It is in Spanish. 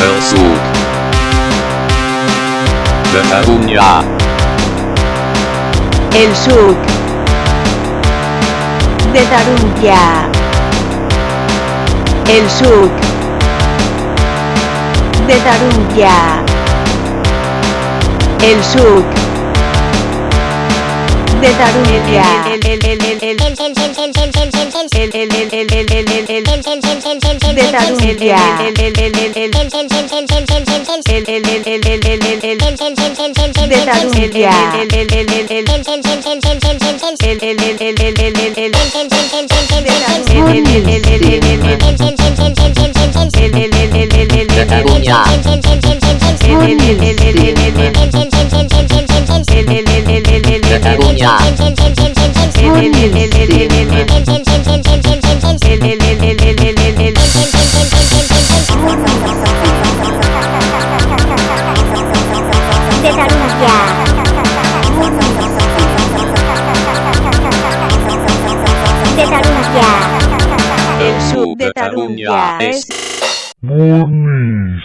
El Sud. De Catalunya. El Sud. De Tarunya. El Sud. De Tarunya. El Sud. De Tarunya. De Tarunya. De Tarunya. De Catalunya. Catalunya. Tarunya. El sud de Buenísimo.